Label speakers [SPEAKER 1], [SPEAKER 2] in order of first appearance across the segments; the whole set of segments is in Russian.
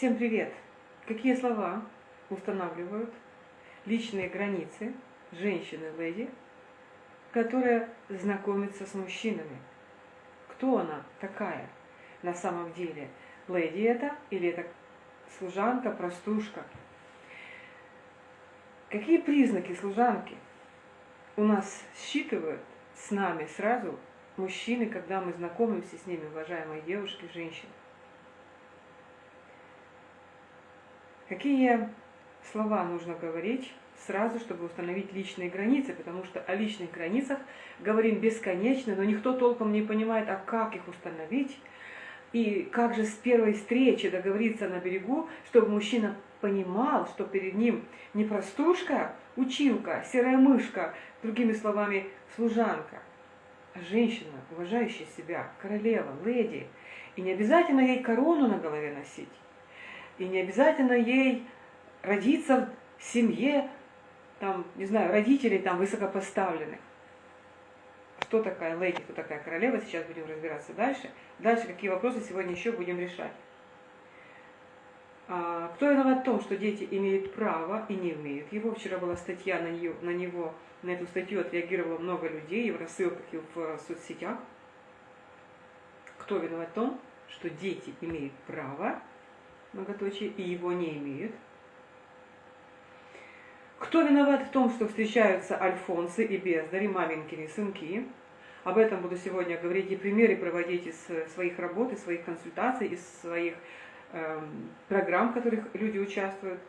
[SPEAKER 1] Всем привет! Какие слова устанавливают личные границы женщины-леди, которая знакомится с мужчинами? Кто она такая на самом деле? Леди это или это служанка, простушка? Какие признаки служанки у нас считывают с нами сразу мужчины, когда мы знакомимся с ними, уважаемые девушки, женщины? Какие слова нужно говорить сразу, чтобы установить личные границы, потому что о личных границах говорим бесконечно, но никто толком не понимает, а как их установить, и как же с первой встречи договориться на берегу, чтобы мужчина понимал, что перед ним не простушка, училка, серая мышка, другими словами, служанка, а женщина, уважающая себя, королева, леди. И не обязательно ей корону на голове носить. И не обязательно ей родиться в семье, там, не знаю, родителей там высокопоставленных. Кто такая леди, кто такая королева, сейчас будем разбираться дальше. Дальше какие вопросы сегодня еще будем решать. А, кто виноват в том, что дети имеют право и не имеют его? Вчера была статья на, нее, на него, на эту статью отреагировало много людей и в рассылках, и в соцсетях. Кто виноват в том, что дети имеют право многоточие, и его не имеют. Кто виноват в том, что встречаются альфонсы и бездари, маменькины сынки? Об этом буду сегодня говорить и примеры проводить из своих работ, из своих консультаций, из своих э, программ, в которых люди участвуют.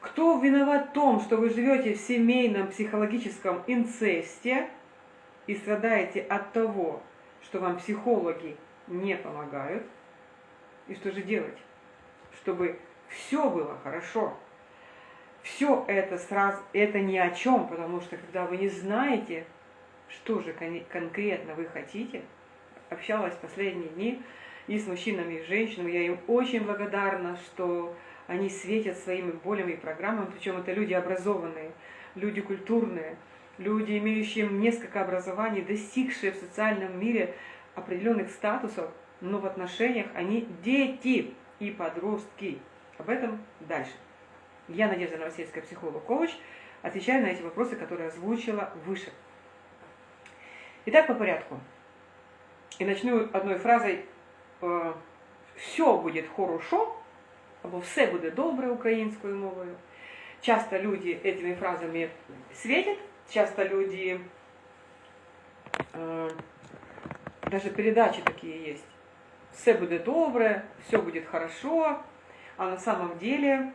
[SPEAKER 1] Кто виноват в том, что вы живете в семейном психологическом инцесте и страдаете от того, что вам психологи не помогают? И что же делать? Чтобы все было хорошо. Все это сразу, это ни о чем, потому что когда вы не знаете, что же кон конкретно вы хотите, общалась последние дни и с мужчинами, и с женщинами, я им очень благодарна, что они светят своими болями и программами, причем это люди образованные, люди культурные, люди, имеющие несколько образований, достигшие в социальном мире определенных статусов, но в отношениях они дети и подростки. Об этом дальше. Я Надежда Новосельская, психолог-коуч, отвечаю на эти вопросы, которые озвучила выше. Итак, по порядку. И начну одной фразой э, «все будет хорошо», або «все буде добре» українською мовою. Часто люди этими фразами светят, часто люди, э, даже передачи такие есть, все будет добре, все будет хорошо, а на самом деле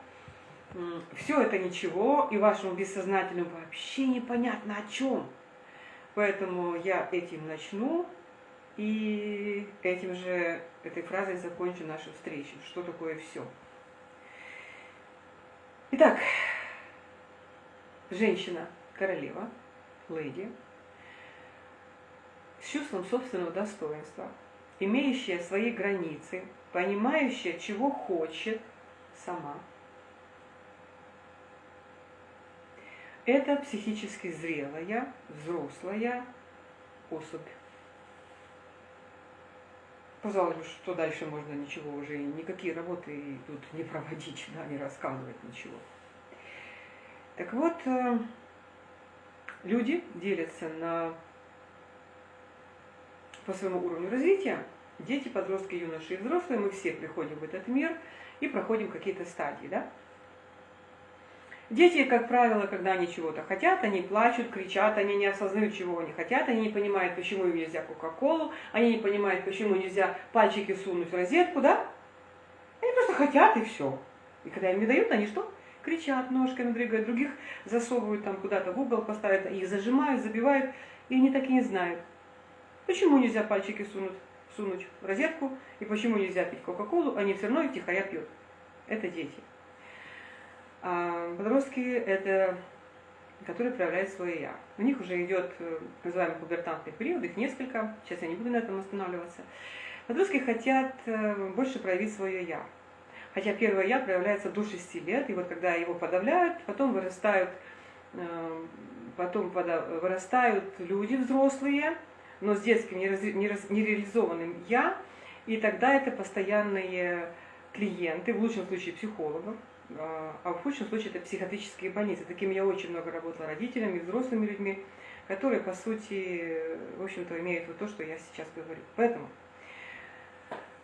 [SPEAKER 1] все это ничего, и вашему бессознательному вообще непонятно о чем. Поэтому я этим начну, и этим же, этой фразой закончу нашу встречу. Что такое все? Итак, женщина, королева, леди, с чувством собственного достоинства – имеющая свои границы, понимающая, чего хочет сама. Это психически зрелая, взрослая особь. Казалось что дальше можно ничего уже, никакие работы тут не проводить, да, не рассказывать ничего. Так вот, э, люди делятся на по своему уровню развития, дети, подростки, юноши и взрослые, мы все приходим в этот мир и проходим какие-то стадии. Да? Дети, как правило, когда они чего-то хотят, они плачут, кричат, они не осознают, чего они хотят, они не понимают, почему им нельзя Кока-Колу, они не понимают, почему нельзя пальчики сунуть в розетку, да? Они просто хотят и все. И когда им не дают, они что? Кричат, ножками дрыгают, других засовывают там куда-то в угол, поставят, их зажимают, забивают, и они так и не знают, Почему нельзя пальчики сунуть, сунуть в розетку, и почему нельзя пить Кока-Колу, они все равно их тихоря пьют. Это дети. А подростки – это которые проявляют свое «я». У них уже идет э, называемый пубертантный период, их несколько, сейчас я не буду на этом останавливаться. Подростки хотят э, больше проявить свое «я». Хотя первое «я» проявляется до 6 лет, и вот когда его подавляют, потом вырастают, э, потом вырастают люди взрослые, но с детским нереализованным «я», и тогда это постоянные клиенты, в лучшем случае психологов, а, а в худшем случае это психиатрические больницы. Такими я очень много работала родителями, взрослыми людьми, которые, по сути, в общем-то, имеют вот то, что я сейчас говорю. Поэтому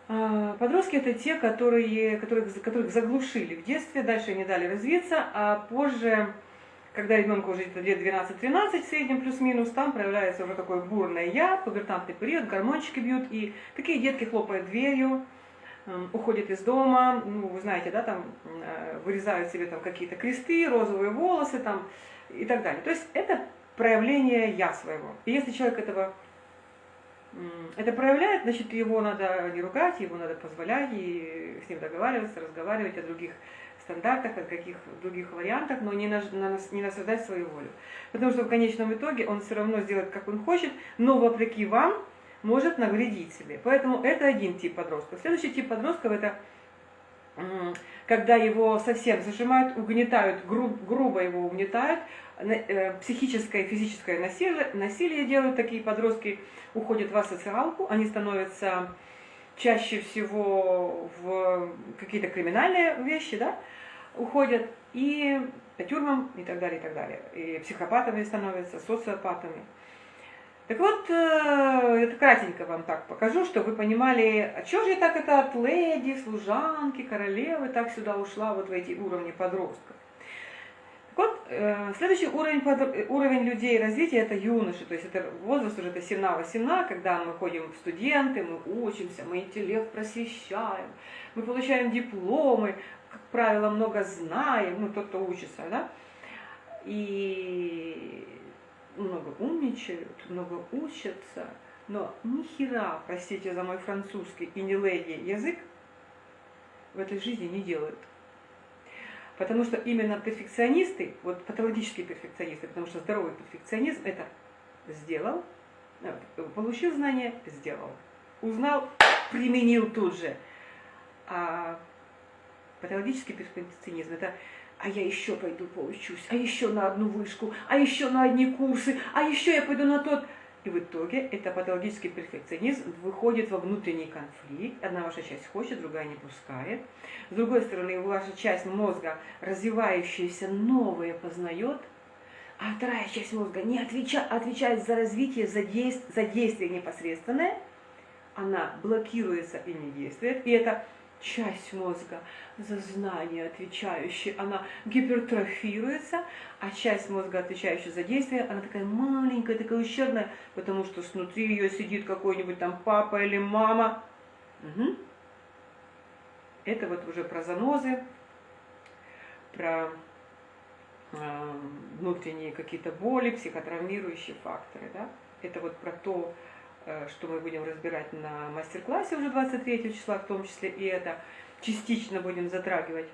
[SPEAKER 1] а, подростки это те, которые, которых, которых заглушили в детстве, дальше не дали развиться, а позже, когда ребенку уже лет 12-13 в среднем плюс-минус, там проявляется уже такое бурное я, пубертантный период, гормончики бьют, и такие детки хлопают дверью, уходят из дома, ну, вы знаете, да, там э, вырезают себе там какие-то кресты, розовые волосы там и так далее. То есть это проявление я своего. И если человек этого это проявляет, значит, его надо не ругать, его надо позволять и с ним договариваться, разговаривать о других стандартах, о каких других вариантах, но не, на, на, не насаждать свою волю. Потому что в конечном итоге он все равно сделает, как он хочет, но вопреки вам может навредить себе. Поэтому это один тип подростков. Следующий тип подростков это когда его совсем зажимают, угнетают, груб, грубо его угнетают, э, психическое и физическое насилие, насилие делают такие подростки, уходят в асоциалку, они становятся чаще всего в какие-то криминальные вещи, да, уходят и по тюрьмам и так далее, и так далее. И психопатами становятся, социопатами. Так вот, э, это кратенько вам так покажу, чтобы вы понимали, а что же так это от леди, служанки, королевы так сюда ушла, вот в эти уровни подростков. Вот, э, следующий уровень, уровень людей развития это юноши, то есть это возраст уже это 17-18, когда мы ходим в студенты, мы учимся, мы интеллект просвещаем, мы получаем дипломы, как правило, много знаем, ну тот, кто учится, да, и много умничают, много учатся, но ни хера, простите за мой французский и не леди язык, в этой жизни не делают. Потому что именно перфекционисты, вот патологические перфекционисты, потому что здоровый перфекционизм это сделал, э, получил знания, сделал. Узнал, применил тут же. А патологический перфекционизм это а я еще пойду поучусь, а еще на одну вышку, а еще на одни курсы, а еще я пойду на тот. И в итоге это патологический перфекционизм выходит во внутренний конфликт. Одна ваша часть хочет, другая не пускает. С другой стороны, ваша часть мозга, развивающаяся, новое познает, а вторая часть мозга не отвеча, отвечает за развитие, за, действие, за действие непосредственное. Она блокируется и не действует. И это часть мозга за знание отвечающая, она гипертрофируется, а часть мозга, отвечающая за действие, она такая маленькая, такая ущербная, потому что снутри ее сидит какой-нибудь там папа или мама. Угу. Это вот уже про занозы, про э, внутренние какие-то боли, психотравмирующие факторы. Да? Это вот про то, что мы будем разбирать на мастер-классе уже 23 числа, в том числе и это частично будем затрагивать.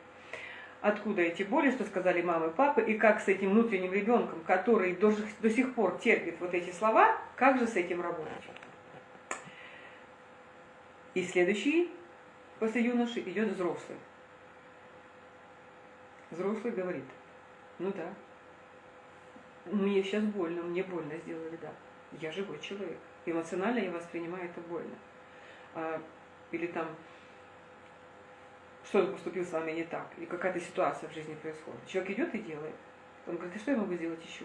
[SPEAKER 1] Откуда эти боли, что сказали мамы и папы, и как с этим внутренним ребенком, который до, до сих пор терпит вот эти слова, как же с этим работать. И следующий после юноши идет взрослый. Взрослый говорит, ну да, мне сейчас больно, мне больно сделали, да. Я живой человек эмоционально я воспринимаю это больно. А, или там что-то поступил с вами не так, или какая-то ситуация в жизни происходит. Человек идет и делает. Он говорит, а что я могу сделать еще?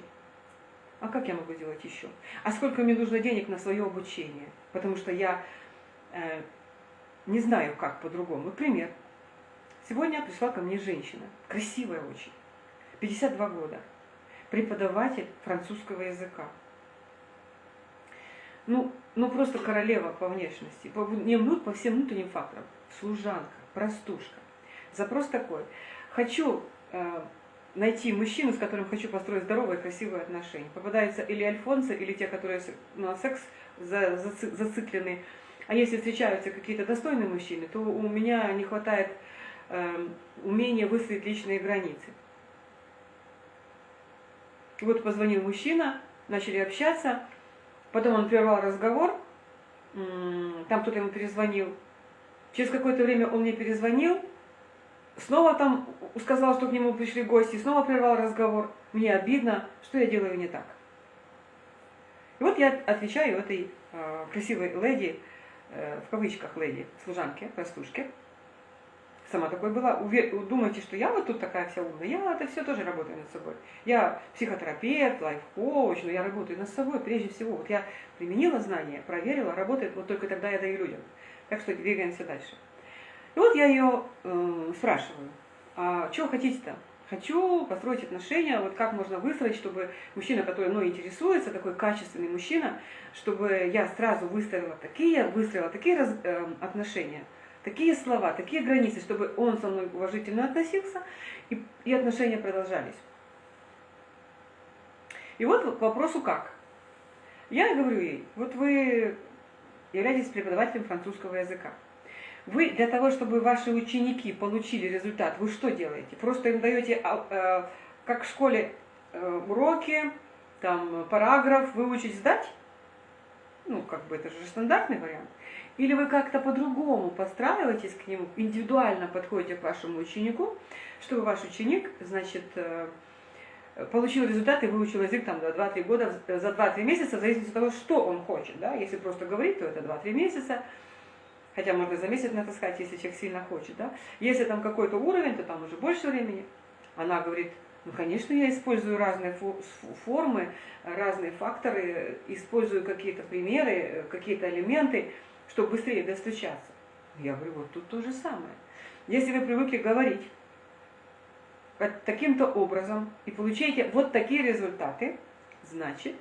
[SPEAKER 1] А как я могу сделать еще? А сколько мне нужно денег на свое обучение? Потому что я э, не знаю, как по-другому. Пример. Сегодня пришла ко мне женщина, красивая очень, 52 года, преподаватель французского языка ну, ну просто королева по внешности, по, не внут, по всем внутренним факторам. Служанка, простушка. Запрос такой. Хочу э, найти мужчину, с которым хочу построить здоровые, красивые отношения. Попадаются или альфонсы, или те, которые на секс за, за, зациклены. А если встречаются какие-то достойные мужчины, то у меня не хватает э, умения выстроить личные границы. Вот позвонил мужчина, начали общаться, Потом он прервал разговор, там кто-то ему перезвонил. Через какое-то время он мне перезвонил, снова там сказал, что к нему пришли гости, снова прервал разговор. Мне обидно, что я делаю не так. И вот я отвечаю этой э, красивой леди, э, в кавычках леди, служанке, простушке, сама такой была. Думаете, что я вот тут такая вся умная? Я это все тоже работаю над собой. Я психотерапевт, лайф-коуч, но я работаю над собой прежде всего. Вот я применила знания, проверила, работает, вот только тогда я даю людям. Так что двигаемся дальше. И вот я ее э, спрашиваю, а что хотите-то? Хочу построить отношения, вот как можно выстроить, чтобы мужчина, который мной интересуется, такой качественный мужчина, чтобы я сразу выстроила такие, выстроила такие раз, э, отношения, такие слова, такие границы, чтобы он со мной уважительно относился, и, и отношения продолжались. И вот к вопросу как. Я говорю ей, вот вы являетесь преподавателем французского языка. Вы для того, чтобы ваши ученики получили результат, вы что делаете? Просто им даете, а, э, как в школе, э, уроки, там, параграф, выучить, сдать? Ну, как бы это же стандартный вариант. Или вы как-то по-другому подстраиваетесь к нему, индивидуально подходите к вашему ученику, чтобы ваш ученик, значит, э, получил результат и выучил язык там за 2-3 года, за 2-3 месяца, в зависимости от того, что он хочет. Да? Если просто говорить, то это 2-3 месяца. Хотя можно за месяц натаскать, если человек сильно хочет. Да? Если там какой-то уровень, то там уже больше времени. Она говорит, ну, конечно, я использую разные формы, разные факторы, использую какие-то примеры, какие-то элементы, чтобы быстрее достучаться. Я говорю, вот тут то же самое. Если вы привыкли говорить таким-то образом и получаете вот такие результаты, значит,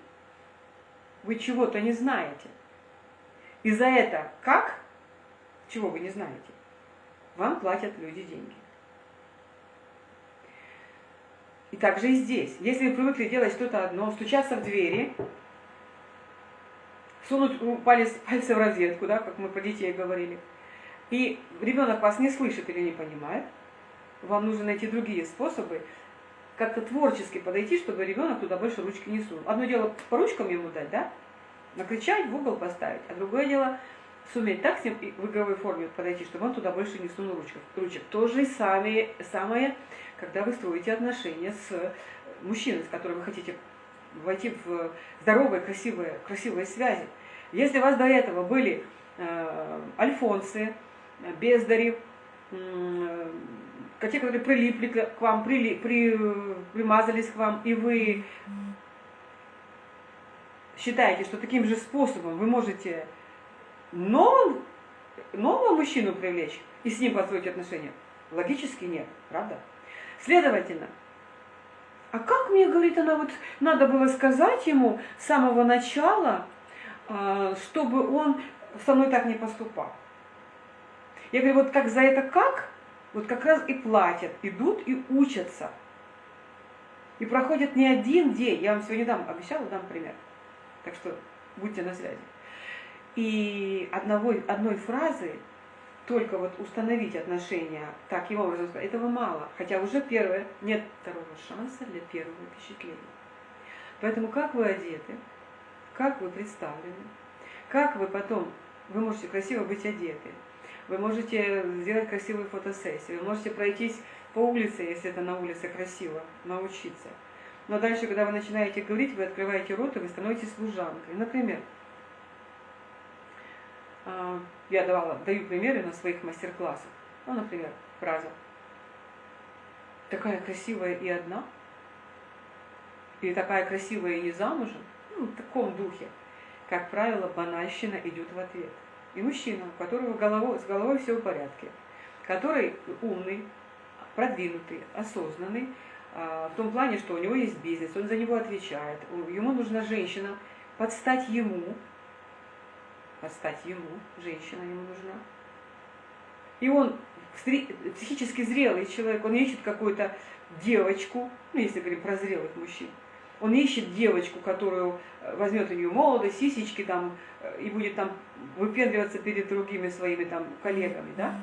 [SPEAKER 1] вы чего-то не знаете. И за это как? Чего вы не знаете? Вам платят люди деньги. И также и здесь. Если вы привыкли делать что-то одно, стучаться в двери, сунуть палец, пальцы в розетку, да, как мы про детей говорили, и ребенок вас не слышит или не понимает, вам нужно найти другие способы, как-то творчески подойти, чтобы ребенок туда больше ручки не сунул. Одно дело по ручкам ему дать, да, накричать, в угол поставить, а другое дело суметь так с ним в игровой форме подойти, чтобы он туда больше не сунул ручек. ручек. То же самое, самое, когда вы строите отношения с мужчиной, с которым вы хотите войти в здоровые, красивые, красивые связи. Если у вас до этого были э, альфонсы, бездари, э, те, которые прилипли к вам, прили, при, примазались к вам, и вы считаете, что таким же способом вы можете нового, нового мужчину привлечь и с ним построить отношения? Логически нет, правда? Следовательно, а как мне, говорит она, вот надо было сказать ему с самого начала, а, чтобы он со мной так не поступал? Я говорю, вот как за это как, вот как раз и платят, идут и учатся. И проходит не один день, я вам сегодня дам, обещала, дам пример. Так что будьте на связи. И одного, одной фразы только вот установить отношения таким образом, этого мало. Хотя уже первое, нет второго шанса для первого впечатления. Поэтому как вы одеты, как вы представлены, как вы потом, вы можете красиво быть одеты, вы можете сделать красивую фотосессию, вы можете пройтись по улице, если это на улице красиво, научиться. Но дальше, когда вы начинаете говорить, вы открываете рот, и вы становитесь служанкой. Например, я давала, даю примеры на своих мастер-классах. Ну, например, фраза. Такая красивая и одна. Или такая красивая и не замужем. Ну, в таком духе. Как правило, банальщина идет в ответ. И мужчина, у которого головой, с головой все в порядке, который умный, продвинутый, осознанный, а, в том плане, что у него есть бизнес, он за него отвечает, ему нужна женщина, подстать ему, подстать ему, женщина ему нужна. И он психически зрелый человек, он ищет какую-то девочку, ну если говорим про зрелых мужчин, он ищет девочку, которую э, возьмет у нее молодость, сисечки там, э, и будет там выпендриваться перед другими своими там коллегами, да?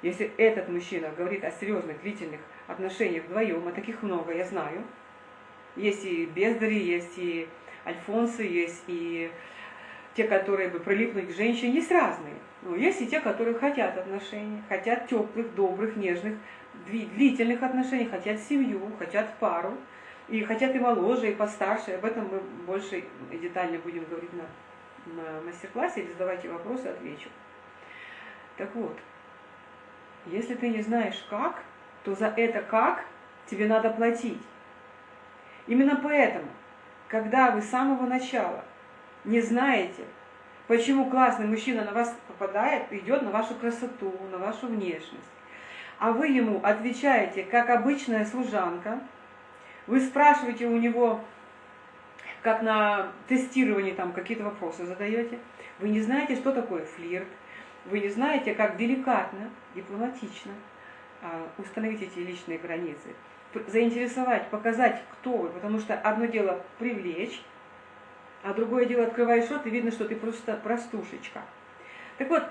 [SPEAKER 1] Если этот мужчина говорит о серьезных, длительных отношениях вдвоем, а таких много, я знаю, есть и бездари, есть и альфонсы, есть и те, которые бы прилипнуть к женщине, есть разные. Но есть и те, которые хотят отношений, хотят теплых, добрых, нежных, длительных отношений, хотят семью, хотят пару. И хотят и моложе, и постарше. Об этом мы больше и детально будем говорить на, на мастер-классе. Или задавайте вопросы, отвечу. Так вот, Если ты не знаешь как, то за это как тебе надо платить. Именно поэтому, когда вы с самого начала не знаете, почему классный мужчина на вас попадает, идет на вашу красоту, на вашу внешность, а вы ему отвечаете, как обычная служанка, вы спрашиваете у него, как на тестировании там какие-то вопросы задаете, вы не знаете, что такое флирт, вы не знаете, как деликатно, дипломатично а, установить эти личные границы, заинтересовать, показать, кто вы, потому что одно дело привлечь, а другое дело открываешь рот и видно, что ты просто простушечка. Так вот,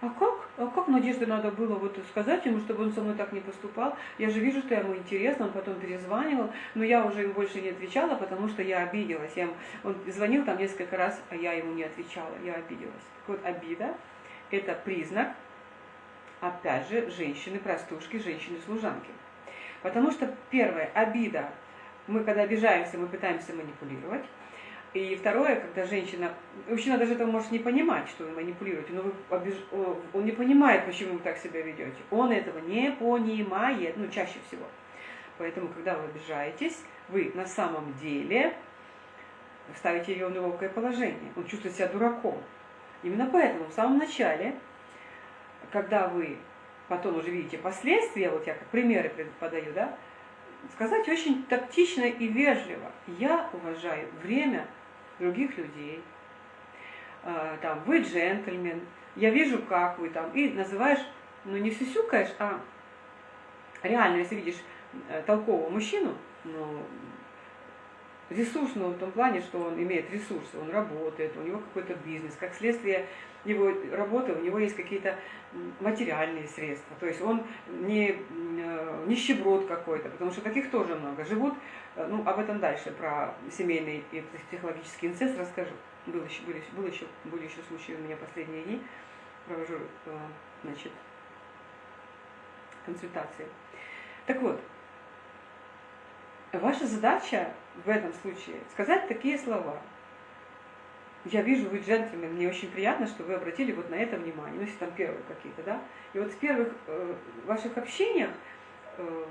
[SPEAKER 1] а как? А как Надежде надо было вот сказать ему, чтобы он со мной так не поступал? Я же вижу, что ему интересно, он потом перезванивал, но я уже ему больше не отвечала, потому что я обиделась. Я, он звонил там несколько раз, а я ему не отвечала, я обиделась. Так вот, обида – это признак, опять же, женщины-простушки, женщины-служанки. Потому что, первое, обида. Мы, когда обижаемся, мы пытаемся манипулировать. И второе, когда женщина, мужчина даже этого может не понимать, что вы манипулируете, но вы обиж... он не понимает, почему вы так себя ведете. Он этого не понимает, ну, чаще всего. Поэтому, когда вы обижаетесь, вы на самом деле ставите ее в неловкое положение. Он чувствует себя дураком. Именно поэтому в самом начале, когда вы потом уже видите последствия, вот я как примеры подаю, да, сказать очень тактично и вежливо. Я уважаю время других людей. А, там, вы джентльмен, я вижу, как вы там. И называешь, ну не сюсюкаешь, а реально, если видишь э, толкового мужчину, ну, ресурсного в том плане, что он имеет ресурсы, он работает, у него какой-то бизнес, как следствие его работы, у него есть какие-то материальные средства, то есть он не э, нищеброд какой-то, потому что таких тоже много. Живут, э, ну об этом дальше, про семейный и психологический инцест расскажу. Был еще, были, был еще, были еще случаи у меня последние дни, провожу, э, значит, консультации. Так вот, ваша задача в этом случае сказать такие слова – я вижу, вы джентльмен, мне очень приятно, что вы обратили вот на это внимание, ну, если там первые какие-то, да. И вот в первых э, ваших общениях, э,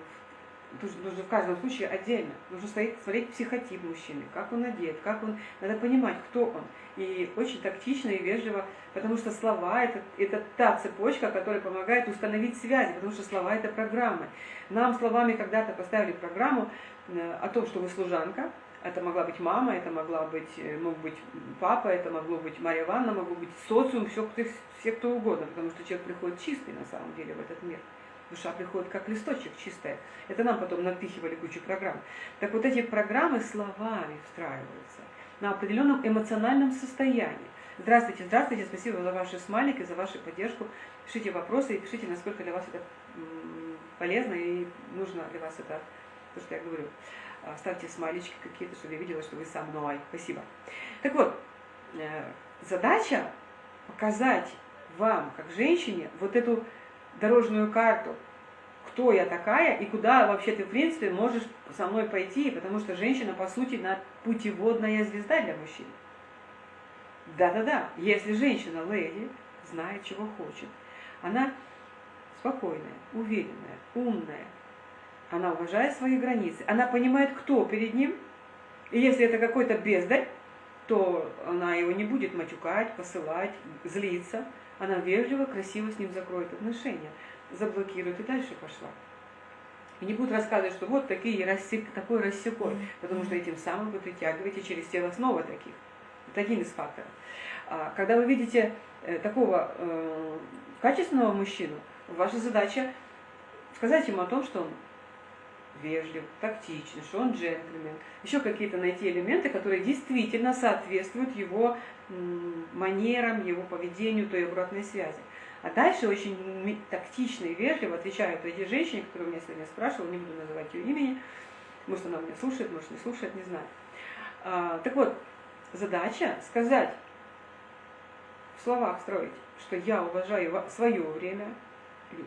[SPEAKER 1] нужно в каждом случае отдельно, нужно смотреть, смотреть психотип мужчины, как он одет, как он, надо понимать, кто он. И очень тактично и вежливо, потому что слова это, это та цепочка, которая помогает установить связи, потому что слова это программы. Нам словами когда-то поставили программу э, о том, что вы служанка, это могла быть мама, это могла быть, э, мог быть папа, это могло быть Мария Ивановна, могло быть социум, все, все кто угодно, потому что человек приходит чистый на самом деле в этот мир. Душа приходит как листочек чистая. Это нам потом напихивали кучу программ. Так вот эти программы словами встраиваются на определенном эмоциональном состоянии. Здравствуйте, здравствуйте, спасибо за ваши смайлики, за вашу поддержку. Пишите вопросы и пишите, насколько для вас это полезно и нужно для вас это, то, что я говорю. А, ставьте смайлички какие-то, чтобы я видела, что вы со мной. Спасибо. Так вот, э, задача показать вам, как женщине, вот эту дорожную карту, кто я такая и куда вообще ты, в принципе, можешь со мной пойти, потому что женщина, по сути, на путеводная звезда для мужчин. Да-да-да, если женщина, леди, знает, чего хочет, она спокойная, уверенная, умная, она уважает свои границы. Она понимает, кто перед ним. И если это какой-то бездарь, то она его не будет матюкать, посылать, злиться. Она вежливо, красиво с ним закроет отношения, заблокирует и дальше пошла. И не будет рассказывать, что вот такие рассек, такой рассекой, потому что этим самым вы притягиваете через тело снова таких. Это один из факторов. А, когда вы видите э, такого э, качественного мужчину, ваша задача сказать ему о том, что он вежлив, тактичный, что он джентльмен. Еще какие-то найти элементы, которые действительно соответствуют его манерам, его поведению, той обратной связи. А дальше очень тактично и вежливо отвечают эти женщине, которая меня сегодня спрашивала, не буду называть ее имени, может она меня слушает, может не слушает, не знаю. А, так вот, задача сказать, в словах строить, что я уважаю свое время,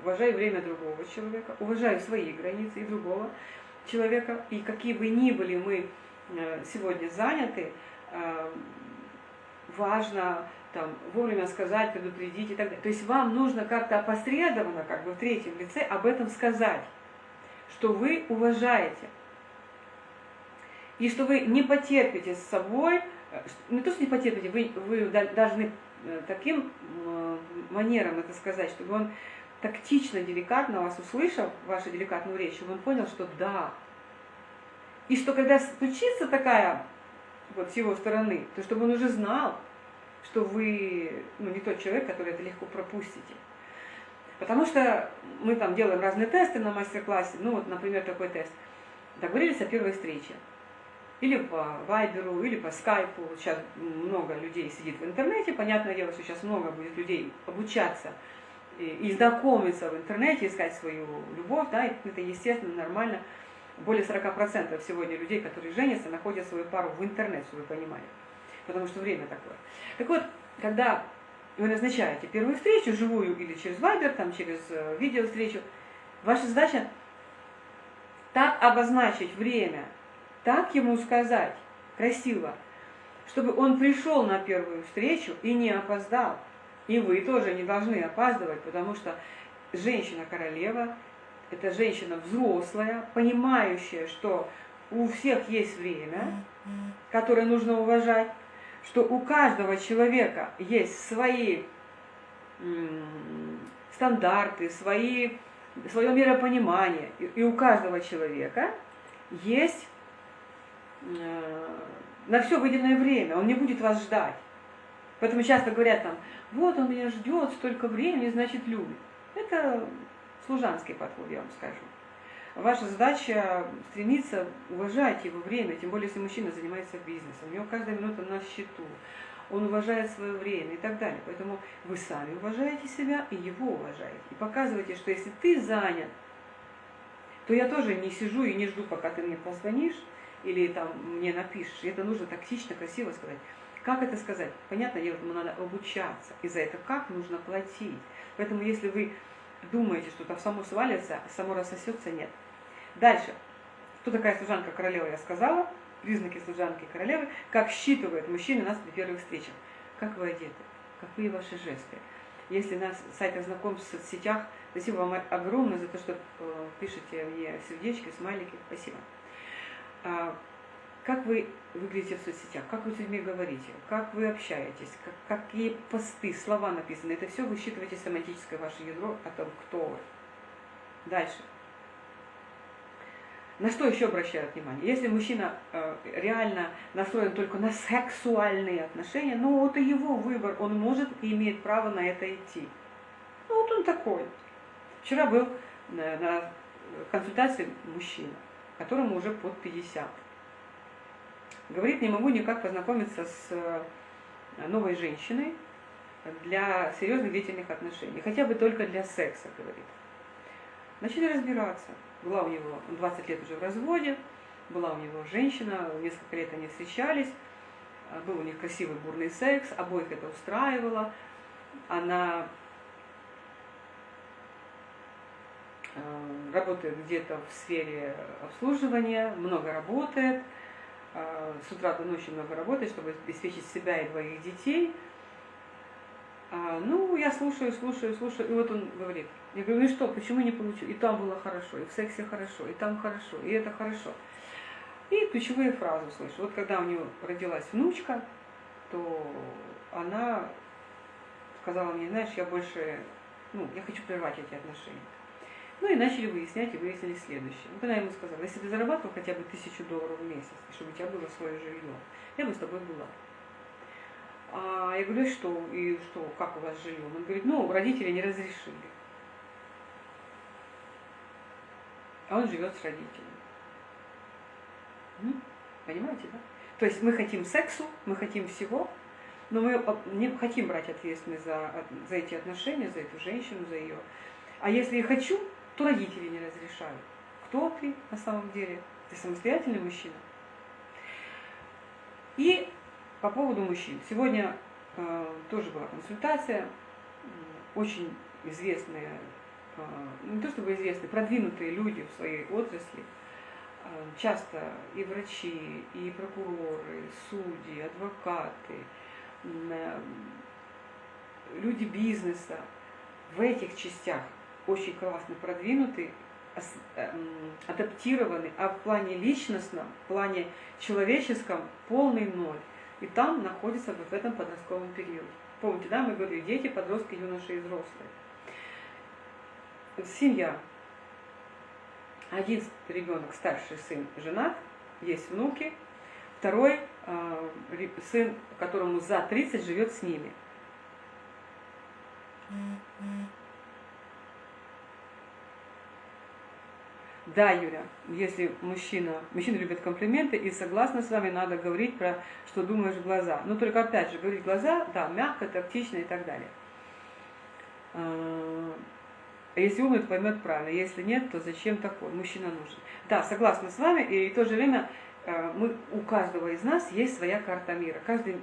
[SPEAKER 1] уважаю время другого человека, уважаю свои границы и другого человека. И какие бы ни были мы э, сегодня заняты, э, важно там, вовремя сказать, предупредить и так далее. То есть вам нужно как-то опосредованно, как бы в третьем лице, об этом сказать, что вы уважаете. И что вы не потерпите с собой, э, не то, что не потерпите, вы, вы должны таким манером это сказать, чтобы он тактично, деликатно вас услышал, вашу деликатную речь, он понял, что да. И что когда случится такая вот с его стороны, то чтобы он уже знал, что вы ну, не тот человек, который это легко пропустите. Потому что мы там делаем разные тесты на мастер-классе, ну вот, например, такой тест. Договорились о первой встрече. Или по Вайберу, или по Скайпу. Сейчас много людей сидит в интернете. Понятное дело, что сейчас много будет людей обучаться и, знакомиться в интернете, искать свою любовь. Да, это естественно, нормально. Более 40% сегодня людей, которые женятся, находят свою пару в интернете, чтобы вы понимали. Потому что время такое. Так вот, когда вы назначаете первую встречу, живую или через Вайбер, там, через э, видео ваша задача так обозначить время, так ему сказать, красиво, чтобы он пришел на первую встречу и не опоздал. И вы тоже не должны опаздывать, потому что женщина-королева – это женщина взрослая, понимающая, что у всех есть время, которое нужно уважать, что у каждого человека есть свои стандарты, свои, свое миропонимание, и у каждого человека есть э, на все выделенное время, он не будет вас ждать. Поэтому часто говорят там, вот он меня ждет столько времени, значит любит. Это служанский подход, я вам скажу. Ваша задача стремиться уважать его время, тем более, если мужчина занимается бизнесом. У него каждая минута на счету. Он уважает свое время и так далее. Поэтому вы сами уважаете себя и его уважаете. И показываете, что если ты занят, то я тоже не сижу и не жду, пока ты мне позвонишь или там мне напишешь. И это нужно тактично, красиво сказать. Как это сказать? Понятно, ему надо обучаться. И за это как нужно платить. Поэтому если вы думаете, что там само свалится, само рассосется, нет. Дальше. Кто такая служанка королева, я сказала. Признаки служанки королевы. Как считывает мужчина нас при первых встречах. Как вы одеты, какие ваши жесты. Если на сайтах знакомств в соцсетях, спасибо вам огромное за то, что э, пишете мне сердечки, смайлики. Спасибо. Как вы выглядите в соцсетях, как вы с людьми говорите, как вы общаетесь, как, какие посты, слова написаны. Это все высчитываете семантическое ваше ядро о том, кто вы. Дальше. На что еще обращают внимание? Если мужчина э, реально настроен только на сексуальные отношения, ну и его выбор, он может и имеет право на это идти. Ну вот он такой. Вчера был на, на консультации мужчина, которому уже под 50 Говорит, не могу никак познакомиться с э, новой женщиной для серьезных длительных отношений. Хотя бы только для секса, говорит. Начали разбираться. Была у него 20 лет уже в разводе, была у него женщина, несколько лет они встречались, э, был у них красивый бурный секс, обоих это устраивало. Она э, работает где-то в сфере обслуживания, много работает, с утра до ночи много работать, чтобы обеспечить себя и двоих детей. А, ну, я слушаю, слушаю, слушаю, и вот он говорит, я говорю, ну что, почему не получу? И там было хорошо, и в сексе хорошо, и там хорошо, и это хорошо. И ключевые фразы слышу. Вот когда у нее родилась внучка, то она сказала мне, знаешь, я больше, ну, я хочу прервать эти отношения. Ну и начали выяснять, и выяснили следующее. Когда я ему сказала, если ты зарабатывал хотя бы тысячу долларов в месяц, чтобы у тебя было свое жилье, я бы с тобой была. А я говорю, что, и что, как у вас жилье? Он говорит, ну, родители не разрешили. А он живет с родителями. Понимаете, да? То есть мы хотим сексу, мы хотим всего, но мы не хотим брать ответственность за, за эти отношения, за эту женщину, за ее. А если я хочу, то родители не разрешают. Кто ты на самом деле? Ты самостоятельный мужчина. И по поводу мужчин. Сегодня э, тоже была консультация. Очень известные, э, не то чтобы известные, продвинутые люди в своей отрасли. Э, часто и врачи, и прокуроры, судьи, адвокаты, э, люди бизнеса в этих частях очень классно продвинуты, эм, адаптированы, а в плане личностном, в плане человеческом полный ноль. И там находится в этом подростковом периоде. Помните, да, мы говорили, дети, подростки, юноши и взрослые. Семья. Один ребенок, старший сын, женат, есть внуки. Второй э, сын, которому за 30, живет с ними. Да, Юля, если мужчина, мужчина любит комплименты, и согласна с вами, надо говорить про, что думаешь в глаза. Но только опять же, говорить глаза, да, мягко, тактично и так далее. А, если умный, то поймет правильно. Если нет, то зачем такой? Мужчина нужен. Да, согласна с вами, и в то же время мы, у каждого из нас есть своя карта мира. Каждый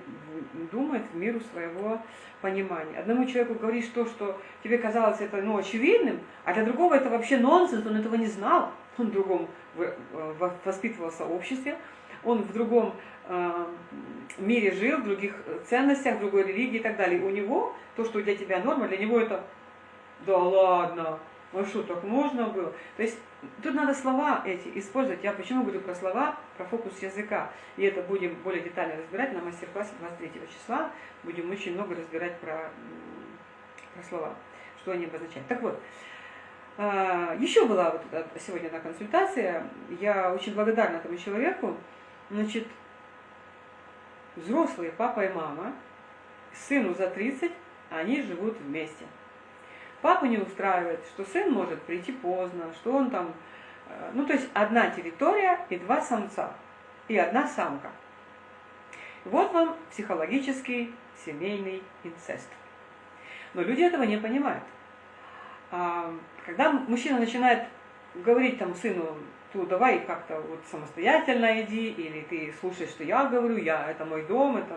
[SPEAKER 1] думает в миру своего понимания. Одному человеку говоришь то, что тебе казалось это ну, очевидным, а для другого это вообще нонсенс, он этого не знал. Он в другом э, воспитывался в обществе, он в другом э, мире жил, в других ценностях, в другой религии и так далее. у него то, что для тебя норма, для него это да ладно, ну что, так можно было? То есть тут надо слова эти использовать. Я почему говорю про слова, про фокус языка. И это будем более детально разбирать на мастер-классе 23 числа. Будем очень много разбирать про, про слова, что они обозначают. Так вот, а, еще была вот сегодня одна консультация. Я очень благодарна этому человеку. Значит, взрослые папа и мама, сыну за 30, они живут вместе. Папу не устраивает, что сын может прийти поздно, что он там... Э, ну, то есть одна территория и два самца, и одна самка. Вот вам психологический семейный инцест. Но люди этого не понимают. А, когда мужчина начинает говорить там сыну, то давай как-то вот самостоятельно иди, или ты слушай, что я говорю, я, это мой дом, это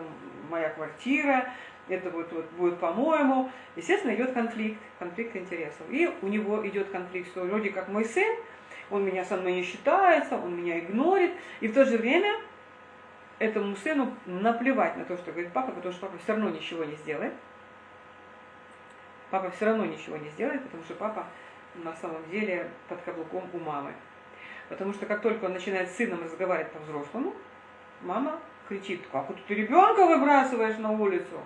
[SPEAKER 1] моя квартира, это вот, вот будет по-моему. Естественно, идет конфликт, конфликт интересов. И у него идет конфликт, что вроде как мой сын, он меня со мной не считается, он меня игнорит, и в то же время этому сыну наплевать на то, что говорит папа, потому что папа все равно ничего не сделает. Папа все равно ничего не сделает, потому что папа на самом деле под каблуком у мамы. Потому что как только он начинает с сыном разговаривать по-взрослому, мама кричит, как ты ребенка выбрасываешь на улицу?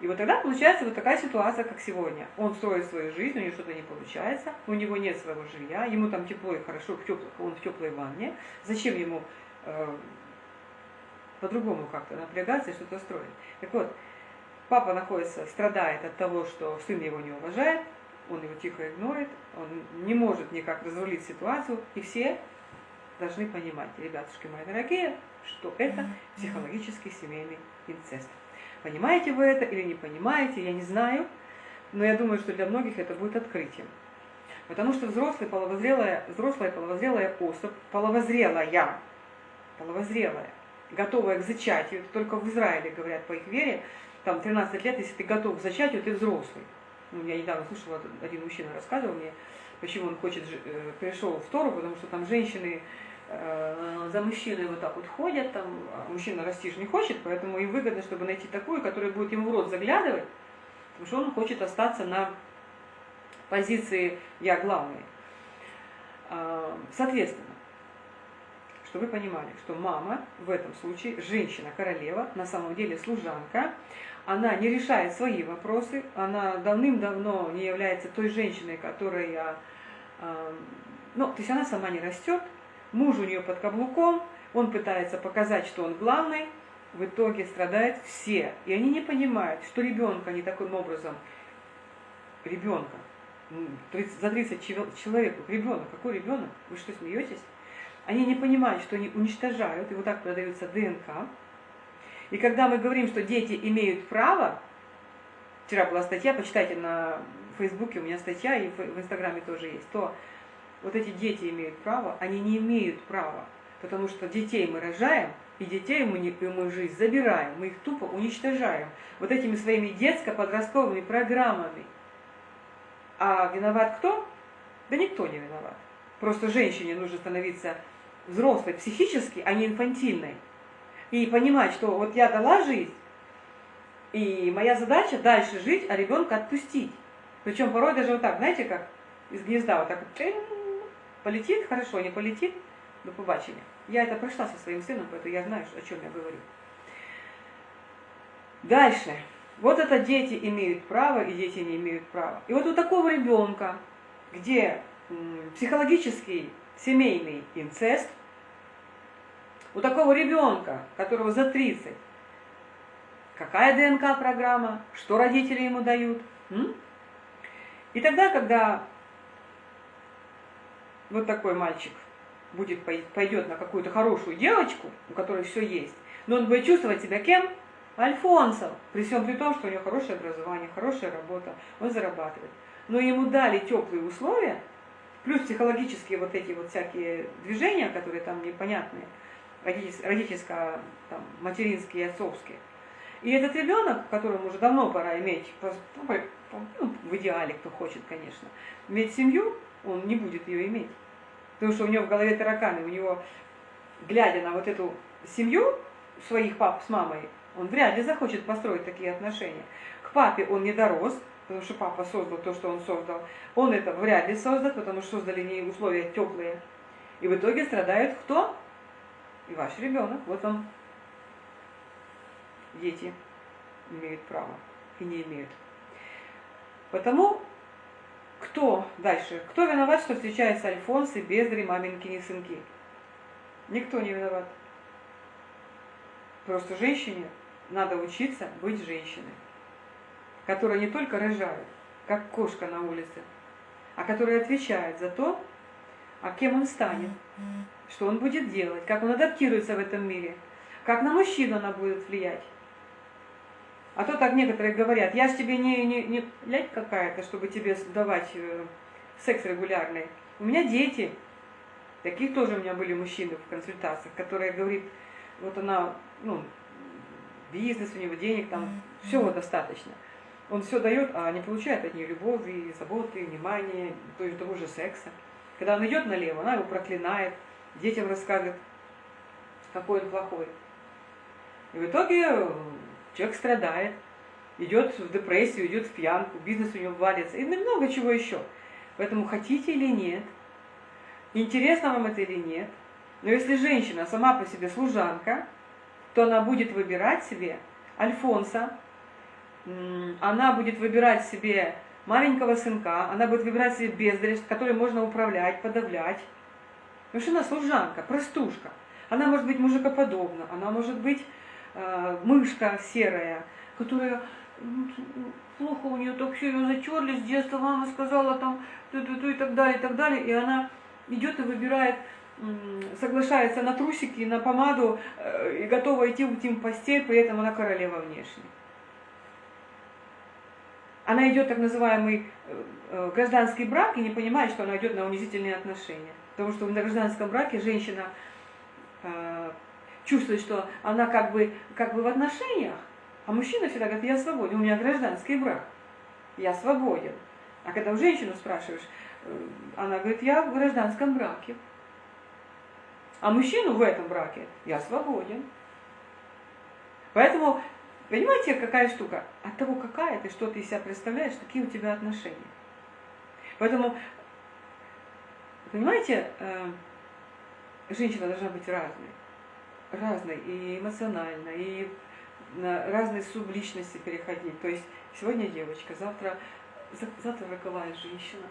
[SPEAKER 1] И вот тогда получается вот такая ситуация, как сегодня. Он строит свою жизнь, у него что-то не получается, у него нет своего жилья, ему там тепло и хорошо, в тепло, он в теплой ванне. Зачем ему э, по-другому как-то напрягаться и что-то строить? Так вот, папа находится, страдает от того, что сын его не уважает, он его тихо игнорирует, он не может никак разрулить ситуацию, и все должны понимать, ребятушки мои дорогие, что это психологический семейный инцест. Понимаете вы это или не понимаете, я не знаю, но я думаю, что для многих это будет открытием. Потому что взрослая половозрелая, взрослая половозрелая особь, половозрелая, половозрелая, готовая к зачатию, это только в Израиле говорят по их вере, там 13 лет, если ты готов к зачатию, ты взрослый. Ну, я недавно слушала, один мужчина рассказывал мне, почему он хочет, э, пришел в Тору, потому что там женщины за мужчиной вот так вот ходят, там, а мужчина расти же не хочет, поэтому им выгодно, чтобы найти такую, которая будет ему в рот заглядывать, потому что он хочет остаться на позиции «я главный». А, соответственно, чтобы вы понимали, что мама в этом случае, женщина-королева, на самом деле служанка, она не решает свои вопросы, она давным-давно не является той женщиной, которая, а, ну, то есть она сама не растет, Муж у нее под каблуком, он пытается показать, что он главный, в итоге страдают все. И они не понимают, что ребенка не таким образом, ребенка, за 30 человек, ребенок, какой ребенок? Вы что, смеетесь? Они не понимают, что они уничтожают, и вот так продается ДНК. И когда мы говорим, что дети имеют право, вчера была статья, почитайте на Фейсбуке, у меня статья, и в Инстаграме тоже есть, то вот эти дети имеют право, они не имеют права, потому что детей мы рожаем, и детей мы, не, мы жизнь забираем, мы их тупо уничтожаем вот этими своими детско-подростковыми программами. А виноват кто? Да никто не виноват. Просто женщине нужно становиться взрослой психически, а не инфантильной. И понимать, что вот я дала жизнь, И моя задача дальше жить, а ребенка отпустить. Причем порой даже вот так, знаете, как из гнезда вот так вот, полетит, хорошо, не полетит, до побачення. Я это прошла со своим сыном, поэтому я знаю, о чем я говорю. Дальше. Вот это дети имеют право, и дети не имеют права. И вот у такого ребенка, где психологический семейный инцест, у такого ребенка, которого за 30, какая ДНК-программа, что родители ему дают. М? И тогда, когда вот такой мальчик будет пойдет на какую-то хорошую девочку, у которой все есть, но он будет чувствовать себя кем? Альфонсом, при всем при том, что у него хорошее образование, хорошая работа, он зарабатывает. Но ему дали теплые условия, плюс психологические вот эти вот всякие движения, которые там непонятные, родительско, там, материнские и отцовские. И этот ребенок, которому уже давно пора иметь, ну, в идеале, кто хочет, конечно, иметь семью, он не будет ее иметь. Потому что у него в голове тараканы, у него, глядя на вот эту семью своих пап с мамой, он вряд ли захочет построить такие отношения. К папе он не дорос, потому что папа создал то, что он создал. Он это вряд ли создаст, потому что создали не условия теплые. И в итоге страдает кто? И ваш ребенок. Вот он. Дети имеют право и не имеют. Потому кто дальше? Кто виноват, что встречаются альфонсы, бездари, маменькини сынки? Никто не виноват. Просто женщине надо учиться быть женщиной, которая не только рожает, как кошка на улице, а которая отвечает за то, а кем он станет, что он будет делать, как он адаптируется в этом мире, как на мужчину она будет влиять. А то так некоторые говорят, я ж тебе не, не, не лядь какая-то, чтобы тебе давать э, секс регулярный. У меня дети. Таких тоже у меня были мужчины в консультациях, которые говорит, вот она, ну, бизнес у него, денег там, всего достаточно. Он все дает, а не получает от нее любови, заботы, внимания, то есть того же секса. Когда он идет налево, она его проклинает, детям рассказывает, какой он плохой. И в итоге Человек страдает, идет в депрессию, идет в пьянку, бизнес у него валится и много чего еще. Поэтому хотите или нет, интересно вам это или нет, но если женщина сама по себе служанка, то она будет выбирать себе Альфонса, она будет выбирать себе маленького сынка, она будет выбирать себе бездарь, который можно управлять, подавлять. Потому что она служанка, простушка. Она может быть мужикоподобна, она может быть мышка серая, которая плохо у нее так все ее затерли с детства, мама сказала там ту -ту -ту, и так далее, и так далее, и она идет и выбирает, соглашается на трусики, на помаду э, и готова идти в тим постель, при этом она королева внешне. Она идет так называемый э, э, гражданский брак и не понимает, что она идет на унизительные отношения. Потому что в гражданском браке женщина чувствует, что она как бы, как бы в отношениях, а мужчина всегда говорит, я свободен, у меня гражданский брак, я свободен. А когда у женщину спрашиваешь, э, она говорит, я в гражданском браке. А мужчину в этом браке я свободен. Поэтому, понимаете, какая штука? От того, какая ты, что ты из себя представляешь, такие у тебя отношения. Поэтому, понимаете, э, женщина должна быть разной разной, и эмоционально, и на разные субличности переходить. То есть сегодня девочка, завтра, завтра роковая женщина,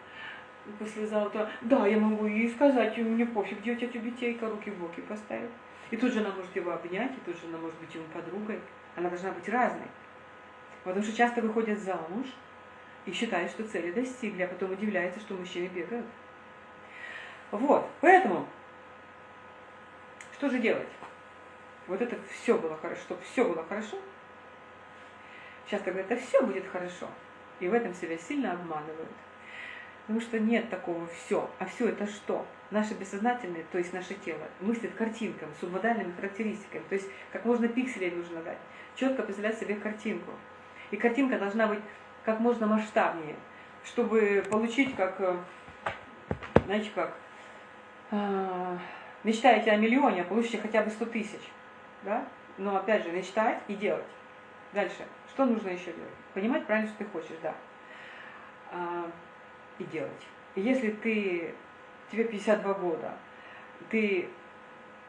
[SPEAKER 1] послезавтра, да, я могу ей сказать, мне пофиг, где у тебя тюбетейка, руки в боки поставить. И тут же она может его обнять, и тут же она может быть ему подругой. Она должна быть разной. Потому что часто выходят замуж и считают, что цели достигли, а потом удивляются, что мужчины бегают. Вот, поэтому, что же делать? Вот это все было хорошо, чтобы все было хорошо. Сейчас говорят, это все будет хорошо. И в этом себя сильно обманывают. Потому что нет такого все. А все это что? Наше бессознательное, то есть наше тело, мыслит картинками, субмодальными характеристиками. То есть как можно пикселей нужно дать. Четко представлять себе картинку. И картинка должна быть как можно масштабнее, чтобы получить как, э, знаете как, а, мечтаете о миллионе, а получите хотя бы 100 тысяч да? Но опять же, мечтать и делать. Дальше. Что нужно еще делать? Понимать правильно, что ты хочешь, да. А, и делать. если ты, тебе 52 года, ты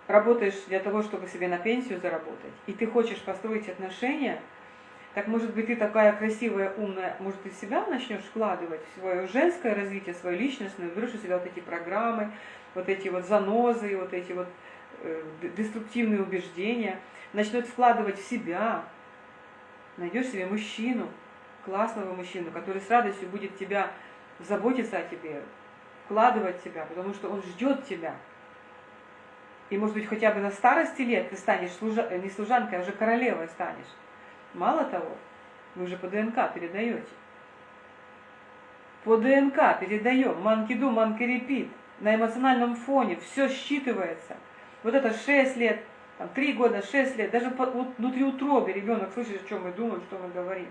[SPEAKER 1] работаешь для того, чтобы себе на пенсию заработать, и ты хочешь построить отношения, так может быть ты такая красивая, умная, может ты себя начнешь вкладывать в свое женское развитие, свое личностное, берешь у себя вот эти программы, вот эти вот занозы, вот эти вот деструктивные убеждения, начнет вкладывать в себя, найдешь себе мужчину, классного мужчину, который с радостью будет тебя заботиться о тебе, вкладывать тебя, потому что он ждет тебя. И может быть хотя бы на старости лет ты станешь служа... не служанкой, а уже королевой станешь. Мало того, вы уже по ДНК передаете. По ДНК передаем, манкиду, манкерепит, на эмоциональном фоне, все считывается. Вот это 6 лет, там, 3 года, 6 лет, даже по, вот, внутри утробы ребенок слышит, о чем мы думаем, что мы говорим.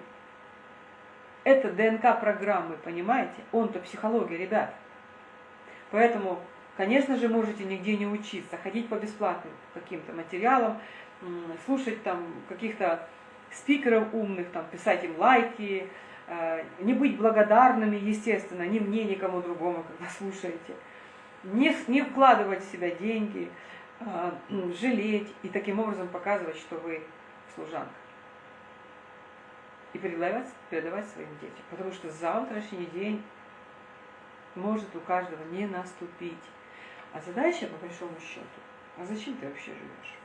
[SPEAKER 1] Это ДНК программы, понимаете? Он-то психология, ребят. Поэтому Конечно же, можете нигде не учиться, ходить по бесплатным каким-то материалам, слушать там каких-то спикеров умных, там, писать им лайки, э, не быть благодарными, естественно, ни мне, ни кому другому, когда слушаете. Не, не вкладывать в себя деньги, жалеть и таким образом показывать, что вы служанка. И передавать, передавать своим детям. Потому что завтрашний день может у каждого не наступить. А задача, по большому счету, а зачем ты вообще живешь?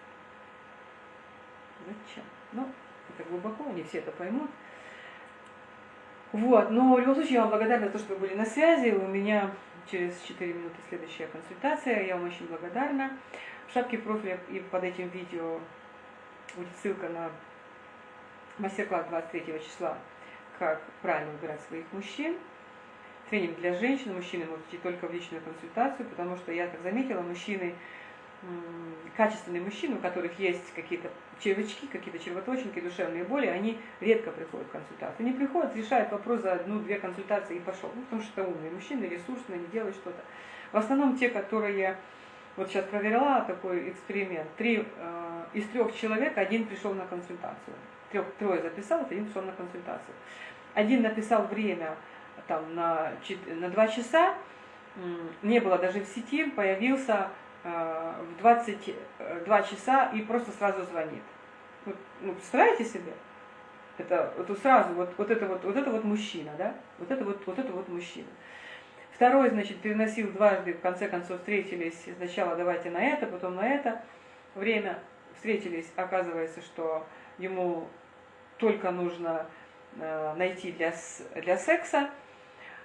[SPEAKER 1] Зачем? Ну, это глубоко, не все это поймут. Вот, но в любом случае я вам благодарна за то, что вы были на связи. У меня через 4 минуты следующая консультация. Я вам очень благодарна. В шапке профиля и под этим видео будет ссылка на мастер-класс 23 числа «Как правильно выбирать своих мужчин» тренинг для женщин, мужчины могут идти только в личную консультацию, потому что я так заметила, мужчины, качественные мужчины, у которых есть какие-то червячки, какие-то червоточинки, душевные боли, они редко приходят в консультацию. Они приходят, решают вопрос за одну-две консультации и пошел. Ну, потому что это умные мужчины, ресурсные, они делают что-то. В основном те, которые вот сейчас проверяла такой эксперимент, три, э, из трех человек один пришел на консультацию. Трех, трое записалось, один пришел на консультацию. Один написал время, там на, на 2 часа, не было даже в сети, появился э, в 22 часа и просто сразу звонит. Вот, ну, представляете себе? Это вот сразу, вот, вот, это вот, вот это вот мужчина, да? Вот это вот, вот это вот мужчина. Второй, значит, переносил дважды, в конце концов встретились, сначала давайте на это, потом на это. Время встретились, оказывается, что ему только нужно э, найти для, для секса,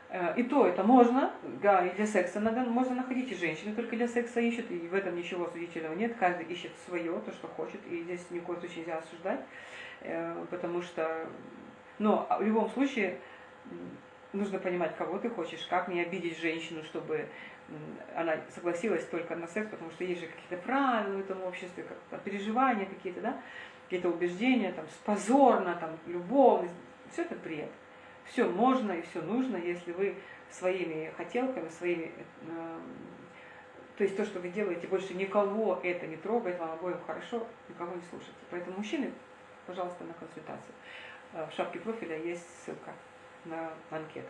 [SPEAKER 1] Э, и то это можно, да, и для секса надо, можно находить, и женщины только для секса ищут, и в этом ничего осудительного нет, каждый ищет свое, то, что хочет, и здесь ни в коем случае нельзя осуждать, э, потому что, но в любом случае нужно понимать, кого ты хочешь, как не обидеть женщину, чтобы она согласилась только на секс, потому что есть же какие-то правила в этом обществе, как переживания какие-то, да, какие-то убеждения, там, позорно, там, любовность, все это бред все можно и все нужно, если вы своими хотелками, своими, э, то есть то, что вы делаете, больше никого это не трогает, вам обоим хорошо, никого не слушайте. Поэтому мужчины, пожалуйста, на консультацию. Э, в шапке профиля есть ссылка на анкету.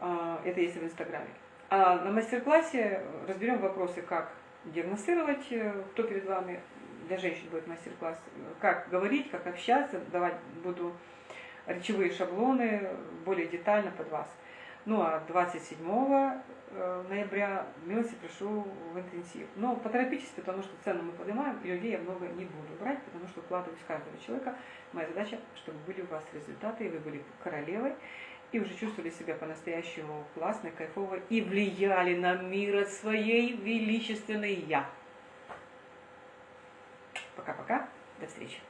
[SPEAKER 1] Э, это есть в Инстаграме. А на мастер-классе разберем вопросы, как диагностировать, кто перед вами, для женщин будет мастер-класс, как говорить, как общаться, давать буду речевые шаблоны более детально под вас. Ну а 27 э, ноября милости прошу в интенсив. Но поторопитесь, потому что цену мы поднимаем, и людей я много не буду брать, потому что вкладываюсь в каждого человека. Моя задача, чтобы были у вас результаты, и вы были королевой, и уже чувствовали себя по-настоящему классной, кайфовой, и влияли на мир от своей величественной «Я». Пока-пока, до встречи.